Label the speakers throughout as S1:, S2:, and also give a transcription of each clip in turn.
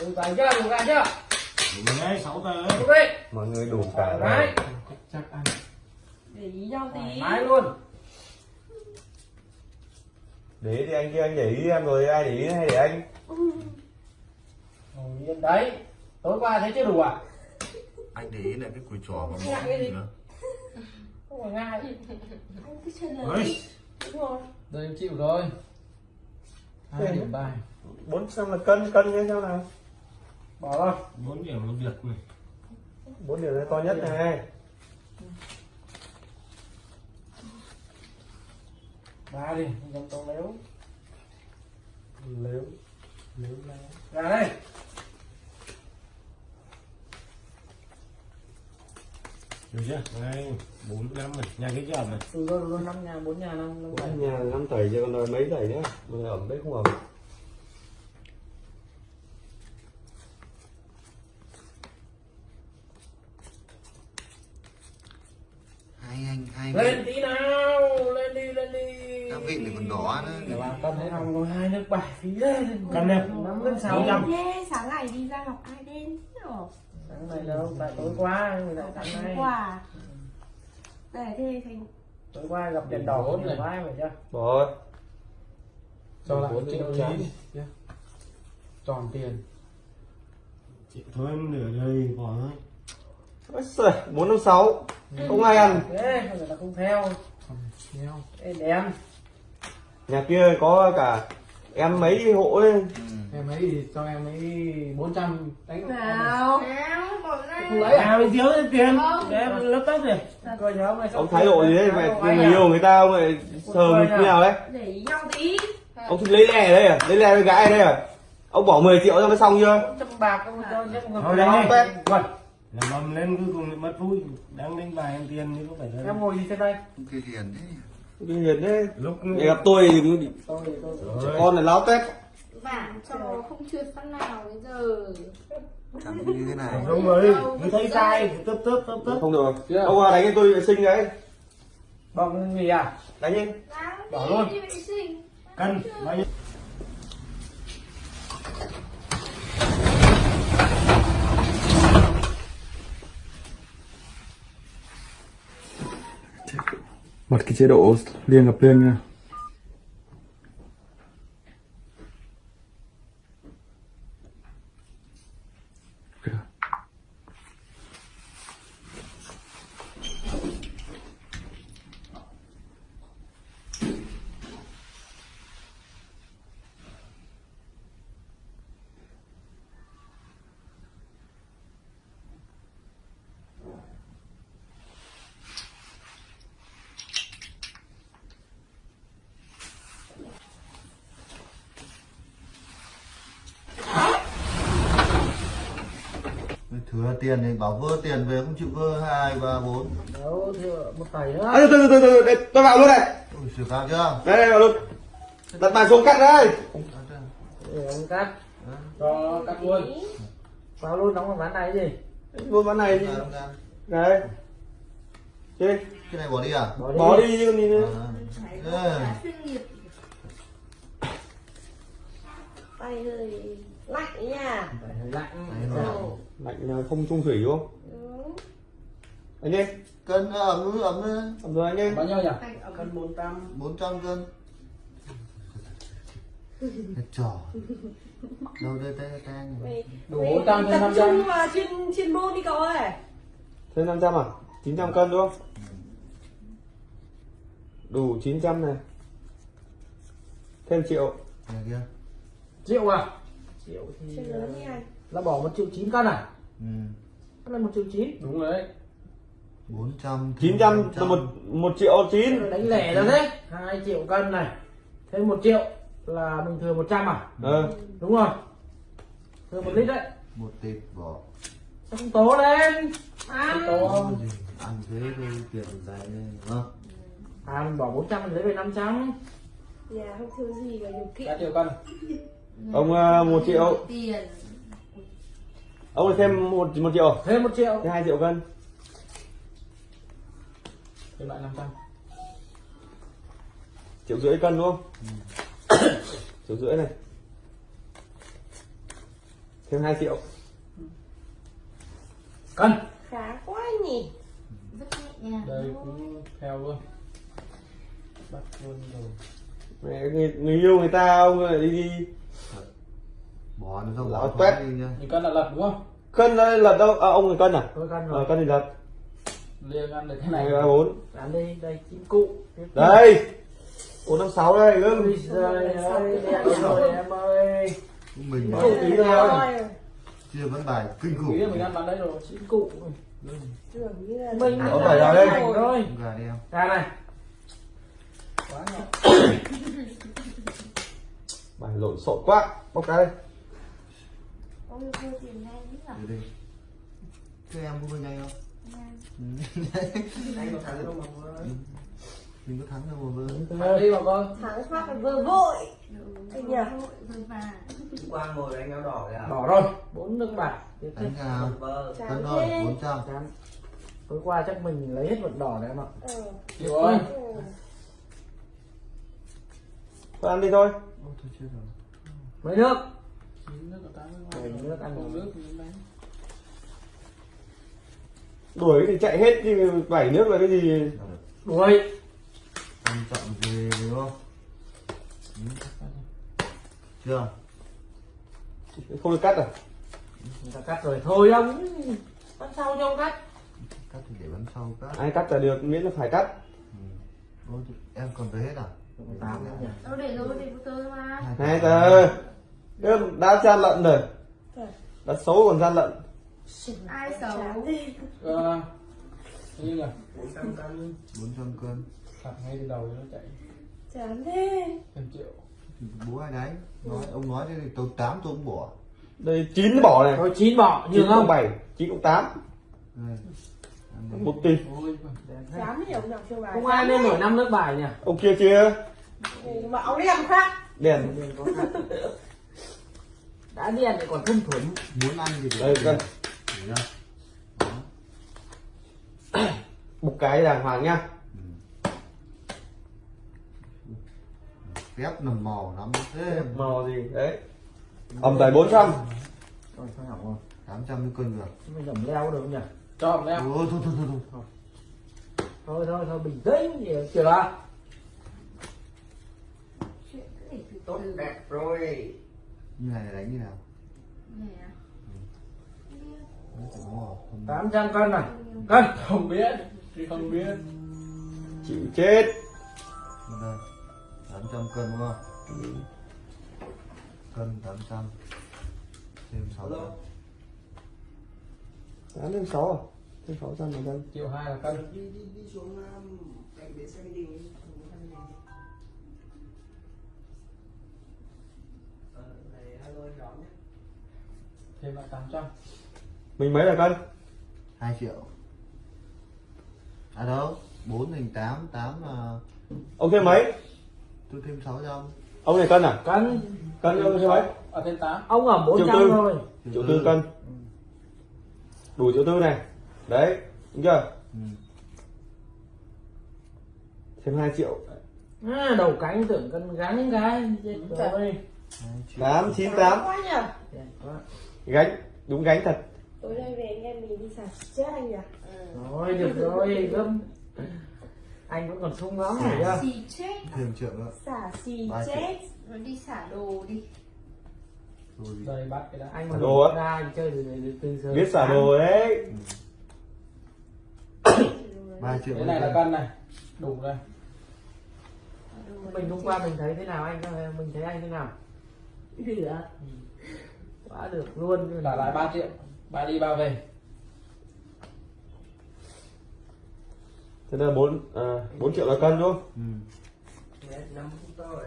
S1: đủ cả chưa? Đủ cả chưa?
S2: Đúng đấy, 6 tờ ấy.
S1: ok.
S3: Mọi người đủ cả
S1: đấy
S3: rồi.
S4: chắc ăn.
S5: Để ý nhau tí.
S1: Máy luôn.
S3: Để thì anh kia anh để ý em rồi ai để ý hay để anh?
S1: Ngồi yên đấy. Tối qua thấy chưa đủ à?
S2: Anh để ý là cái cùi trò và
S5: Ngại cái gì?
S2: nữa.
S1: không phải ngay
S5: anh cứ chân là
S2: Ơi,
S5: đi đúng rồi.
S4: Đây em chịu rồi. Hai điểm bài.
S3: Bốn trăm là cân cân như sao nào
S1: bỏ rồi
S2: 4 điểm một việc này.
S3: bốn điểm này to nhất này.
S1: Ba đi dòng tàu léo.
S3: Nếu nếu là
S1: ra đây.
S2: Được chưa? Đây, 4, 5 này, nhà cái chậm này.
S1: từ rồi rồi năm nhà bốn nhà năm năm
S3: bốn nhà năm tẩy chứ còn nói mấy tẩy nữa này ẩm đấy không ẩm
S6: hai anh hai
S1: lên tí nào lên đi lên đi.
S6: Các vị lại còn đỏ nữa.
S1: Để bà cân thế nào rồi hai nước bảy phí lên.
S2: Cân đi.
S1: năm lên sáu
S5: thế sáng ngày đi ra học ai đen rồi
S1: sáng này đâu tại tối qua người lại sáng nay
S5: quà để thế thành
S1: tối qua gặp đèn đỏ
S4: Bốn
S1: nhiều
S4: này.
S1: quá phải chưa
S3: rồi
S4: cho lại
S3: Bốn
S4: triệu chín nhé. tròn tiền.
S2: Chịu thôi, em nửa đời bỏ thôi.
S3: Bốn năm sáu. Không ai ăn.
S1: Thế người ta không theo. Đèn
S3: nhà kia có cả em mấy hộ ấy.
S4: Em ấy thì cho em ấy 400 đánh.
S5: Nào.
S1: Không lấy à? Mình thiếu tiền. Để em lấp tấp rồi coi nhớ mày
S3: ông thái độ gì đấy? Mày người yêu người ta ông lại sờ mình như nào đấy.
S5: Để nhau tí.
S3: Ông thích lấy lẻ ở đây à? Lấy lẻ với gái ở đây à? Ông bỏ 10 triệu cho nó xong chưa?
S1: Trăm bạc không cho chắc
S2: Thôi Làm mầm lên cuối cùng lại mất vui. Đang đánh bài em tiền chứ có phải là...
S1: em ngồi gì trên đây?
S6: Kia hiền thế
S3: cái hiền đấy.
S2: Lúc
S3: để gặp tôi thì
S1: tôi tôi.
S2: Rồi.
S3: con này láo tết.
S5: Vàng cho không trượt phát nào bây giờ.
S6: Chẳng như thế này.
S2: Đúng rồi, cứ thấy sai thì tấp tấp tấp tấp.
S3: không được
S4: Chưa?
S3: ông à, đánh cho tôi vệ sinh đấy.
S1: Bằng gì à?
S3: Đánh đi.
S1: Bỏ luôn.
S5: đi vệ sinh.
S2: Cân, bao nhiêu?
S3: Bật cái chế độ liên gặp liên nha
S6: thừa tiền thì bảo vơ tiền về không chịu vơ hai ba bốn.
S1: Đâu thừa một tẩy nữa.
S3: À, từ từ từ từ đây, tôi vào luôn này.
S6: Ui xử cao chưa?
S3: Đây đây vào luôn. Đặt bài xuống cắt đây.
S1: Để ông cắt. Cho cắt luôn. Vào luôn đóng vào ván này gì
S3: luôn ván này đi.
S6: Ra.
S3: đây chơi
S6: cái này bỏ đi à?
S1: Bỏ đi,
S3: bỏ đi chứ gì nữa
S6: À. Ê,
S5: chuyên lạnh nha.
S1: Phải lạnh
S3: lạnh là không trung thủy đúng không?
S5: Ừ.
S3: anh đi
S6: cân nó ấm ấm
S3: ẩm rồi anh đi
S1: bao nhiêu nhỉ?
S5: Ấm.
S1: cân bốn trăm.
S6: 400 cân. Cái trò đâu đây tay tay
S1: Đủ 400 trên
S5: tập
S1: 500.
S5: trung vào chuyên chuyên môn đi cậu ơi.
S3: Thêm 500 à? 900 cân đúng không? Đủ 900 này. Thêm triệu.
S1: Triệu à triệu thì
S5: lớn anh.
S1: là bỏ một triệu chín cân à?
S6: Ừ.
S1: Đó là một triệu chín.
S4: Đúng rồi đấy.
S6: 400
S3: 900 là một một triệu chín.
S1: Đánh lẻ ra thế. Hai triệu cân này. Thêm một triệu là mình thừa 100 à?
S3: Ờ
S1: đúng rồi. Thừa một lít đấy.
S6: Một tệp bỏ.
S1: Sao không tố lên.
S5: À,
S1: tố không
S6: ăn thế thôi tiền dài lên đúng không?
S1: À mình bỏ 400 mình lấy về 500
S5: nhà không thiếu gì cả điều kiện.
S4: Cả triệu cân
S3: ông uh, một triệu.
S5: Tiền.
S3: Ông lại thêm một một triệu.
S1: Thêm một triệu.
S3: Thêm hai triệu cân.
S4: Thêm lại 500
S3: triệu rưỡi cân đúng không? Triệu rưỡi này. Thêm 2 triệu.
S1: Cân.
S5: Khá quá nhỉ.
S7: Rất nhẹ nhàng
S4: đây cũng theo luôn. Bắt luôn rồi.
S3: Mẹ người, người yêu người ta ông lại đi đi
S6: bỏ nó ra bỏ
S3: tuét.
S4: thì cân là lật đúng không
S3: cân đây là đâu à, ông người cân à
S1: tôi cân
S3: ờ,
S1: rồi
S3: cân thì lật
S4: liêng ăn được cái này
S3: bốn
S1: dán đi đây chín cụ
S3: đây bốn năm sáu đây gương
S1: em ơi
S6: mình bỏ
S1: tí thôi.
S6: chưa vẫn bài kinh khủng
S4: mình ăn bán đấy rồi
S1: chín cụ mình
S3: Có phải vào đây.
S1: rồi
S6: gà đi em
S1: ra này
S4: quá nhỏ
S3: bài lộn xộn quá. Bóc cái đây.
S7: Nhỉ
S6: đi đi thế em bên nhanh không? Ừ.
S1: anh có thắng đâu mà
S6: mình có thắng đâu mà vơ
S4: Ăn đi bà con.
S5: Thắng phát là vừa vội. Anh nhỉ
S7: vâng
S1: quang ngồi đánh áo đỏ đấy à đỏ rồi. Bốn nước bạc
S6: đánh nào?
S5: Chán
S6: thôi
S5: thế.
S6: bốn trăm.
S1: Chán. tối qua chắc mình lấy hết vận đỏ đấy em ạ.
S5: Ừ.
S4: chịu ơi
S5: Ừ.
S3: thôi ăn đi thôi.
S6: Ôi, thôi chết rồi.
S1: Mấy nước? Ăn rồi.
S3: đuổi thì chạy hết nhưng bảy nước là cái gì?
S1: Đuổi.
S6: Quan trọng về đúng không? Ừ. chưa?
S3: Không được cắt à?
S1: Người ta cắt rồi. Thôi ông bắt sau cho ông cắt.
S6: Cắt thì để bắn sau cắt.
S3: Ai cắt là được miễn là phải cắt.
S6: Ôi, em còn tới hết à
S1: tám nhỉ?
S7: Đâu để rồi để tôi mà
S3: tờ Gương đã gian lận rồi. Đã xấu còn gian lận.
S7: Ai xấu?
S4: Ờ như là
S6: bốn trăm cân.
S4: Phạt ngay từ đầu cho nó chạy.
S5: Chán thế
S4: thêm triệu
S6: thì bố ai đấy? Nói ông nói thế thì tôi tám tôi cũng bỏ.
S3: Đây chín bỏ này.
S1: Thôi chín bỏ
S3: chín
S1: nhường
S3: cộng
S1: không.
S3: bảy chín cộng tám.
S6: Đây
S5: Chưa bài.
S1: Không ai nên mở năm nước bài nhỉ?
S3: Ông kia chia
S5: mà ông đi làm khác.
S3: Đèn.
S1: Đã đen thì còn thâm thuần
S6: muốn ăn thì
S3: đây cân. Một cái đàng hoàng nhá.
S6: Phép nằm mò lắm. Thế
S3: màu gì? Đấy. Ẩm tài 400
S1: rồi thôi hỏng rồi
S6: tám trăm cân được.
S1: Mình dòng leo được không nhỉ
S4: cho
S6: ôi thôi thôi thôi thôi
S1: thôi. Thôi thôi bình tĩnh. Gì chưa là tốt đẹp rồi.
S6: Như này là đánh như nào?
S7: Này à?
S6: Đấy. Không-
S1: 800 cân này cân.
S4: Không biết. Thì không biết.
S3: Chịu chết.
S6: Tám trăm cân đúng không? Cân tám trăm. Thêm sáu trăm
S3: Bán thêm 6 à? Thêm 600 một cân
S4: triệu hai là cân.
S1: Đi đi đi xuống cạnh bến xe đi.
S4: Thêm lại tám trăm.
S3: Mình mấy là cân?
S6: hai triệu. À đâu? Bốn thành tám tám là
S3: Ông thêm mấy?
S6: tôi thêm sáu trăm.
S3: Ông này cân à?
S1: cân.
S3: Cân ông thêm mấy?
S4: à thêm tám.
S1: Ông ở 400
S3: tư.
S1: thôi.
S3: Triệu tư cân Đủ triệu tư này. Đấy, đúng chưa?
S6: ừ.
S3: Thêm 2 triệu.
S1: À, đầu cánh tưởng cân gắn cái chết rồi.
S6: hai triệu.
S3: 8, 9, 8
S5: quá nhỉ
S1: Đẹp quá.
S3: Gánh, đúng gánh thật.
S5: Tối nay về anh em mình đi xả chết anh nhỉ?
S1: Rồi được rồi gấm anh vẫn còn sung lắm rồi chưa
S7: xì chết.
S6: Thêm triệu nữa
S5: xả xì chết.
S7: Rồi đi xả đồ đi
S6: rồi.
S4: Bắt cái đã.
S1: Anh mà
S3: Đồ á.
S1: ra anh chơi từ từ giờ
S3: Biết xả đồ đấy.
S6: Ba triệu
S4: cái này là cân này. Đủ đây
S1: mình hôm qua mình thấy thế nào anh? Mình thấy anh thế nào? Được quá được luôn.
S4: Là lại ba triệu. Ba đi ba về.
S3: Thế là 4, à, 4 triệu là cân đúng không?
S6: ừ.
S1: năm phút thôi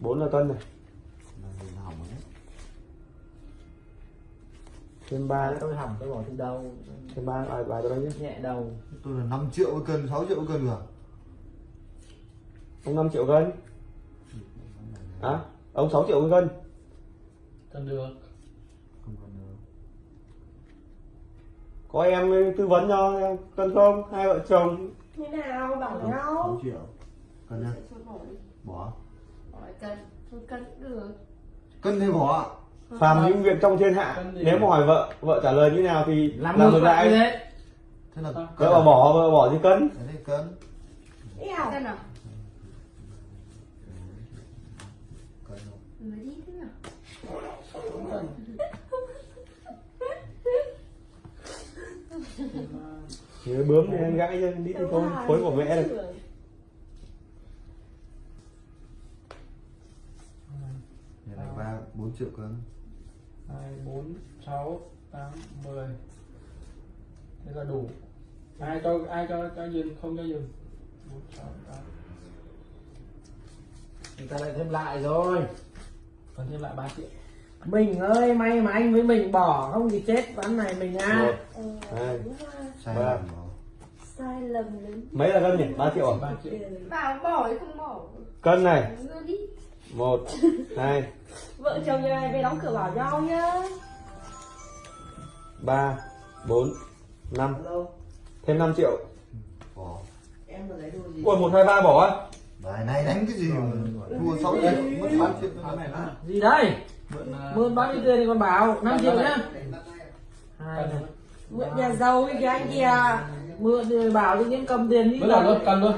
S3: 4 là cân này. Thêm 3 nữa
S1: tôi hỏng tôi bỏ từ đầu.
S3: Thêm 3 bài bài tôi đây nhé.
S1: Nhẹ đầu.
S6: Tôi là 5 triệu một cân 6 triệu một cân rồi.
S3: Ông 5 triệu cân. À, ông 6 triệu một cân.
S4: Cân được.
S6: Không còn nữa
S3: Có em tư vấn cho em cân không? Hai vợ chồng.
S5: Như nào? Bảo nhau.
S6: 6 triệu. Cân nhá.
S7: Bỏ cân thôi cân được.
S6: Cân thì bỏ
S3: phàm những việc trong thiên hạ. Nếu mà hỏi vợ vợ trả lời như nào thì
S1: làm ngược lại. thế.
S6: Thế là
S3: vợ bảo bỏ vợ bỏ thì cân.
S6: Đấy, cân. Cân
S7: thế nào
S3: nhớ bướm thì em gãi chân đi thôi phối của mẹ được
S6: Này ba bốn triệu cân
S4: hai bốn sáu tám mười. Thế là đủ. Ai cho ai cho cho dừng không cho dừng? Bốn sáu tám.
S1: Người ta lại thêm lại rồi.
S4: Còn thêm lại 3 triệu.
S1: Mình ơi may mà anh với mình bỏ không thì chết ván này mình à
S5: Ờ,
S3: hai. Ba.
S5: Sai lầm đến
S3: mấy là cân nhỉ? Ba triệu à?
S4: 3 triệu.
S7: Bảo bỏ hay không bỏ.
S3: Cân này một hai.
S5: Vợ chồng nhà này về đóng cửa bảo nhau nhá.
S3: ba bốn năm. Thêm 5 triệu.
S6: Bỏ.
S3: Ui một hai ba bỏ á?
S6: Bài này đánh cái gì? Mà thua sáu triệu mất tám triệu.
S1: Gì đây?
S4: Mượn à,
S1: mượn bao nhiêu tiền thì còn bảo? 5 triệu nhá. hai
S5: Mượn nhà giàu cái anh kìa.
S1: mượn thì bảo tự nhiên cầm tiền đi
S4: luôn cần luôn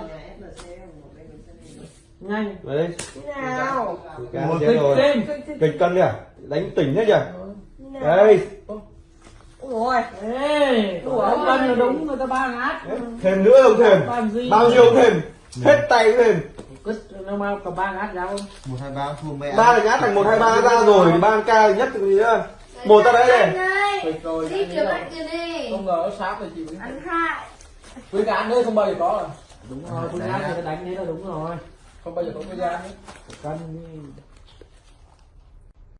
S1: nhanh.
S3: Vào đây.
S5: Thế nào?
S3: cá
S1: một kịch
S3: rồi
S1: thêm
S3: kịch cân kìa đánh tỉnh hết kìa.
S5: Nào?
S3: đây.
S5: Ôi. Rồi.
S1: ê ông cân là đúng người ta ba ngát.
S3: Thêm nữa không thêm. Bao nhiêu thêm? Hết tay thêm.
S1: Cứt nó mau cầm ba ngát ra không?
S6: Một hai ba thua mẹ.
S3: Ba là nhát thành một hai ba ra rồi. Ba ca nhất thì gì nữa một ra đấy
S7: Anh
S3: này
S7: ơi
S4: rồi
S7: Đi kiểu bạn kia đi.
S4: Không ngờ sáp thì chị.
S7: Ăn hai
S4: với cả đấy không bao giờ có rồi.
S1: Đúng rồi phương án người ta đánh thế là đúng rồi
S4: không bao giờ có cái gian đấy
S1: cân đi